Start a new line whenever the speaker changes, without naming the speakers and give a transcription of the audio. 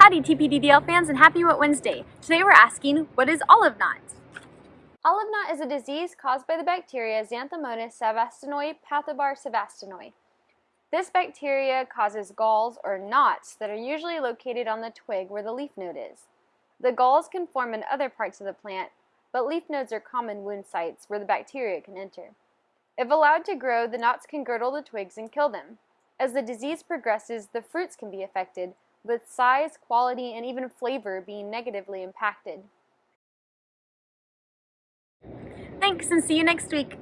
Howdy TPDDL fans and happy Wet Wednesday. Today we're asking, what is olive knot?
Olive knot is a disease caused by the bacteria Xanthomonas savastanoi pathovar savastanoi. This bacteria causes galls or knots that are usually located on the twig where the leaf node is. The galls can form in other parts of the plant, but leaf nodes are common wound sites where the bacteria can enter. If allowed to grow, the knots can girdle the twigs and kill them. As the disease progresses, the fruits can be affected, with size, quality, and even flavor being negatively impacted.
Thanks and see you next week.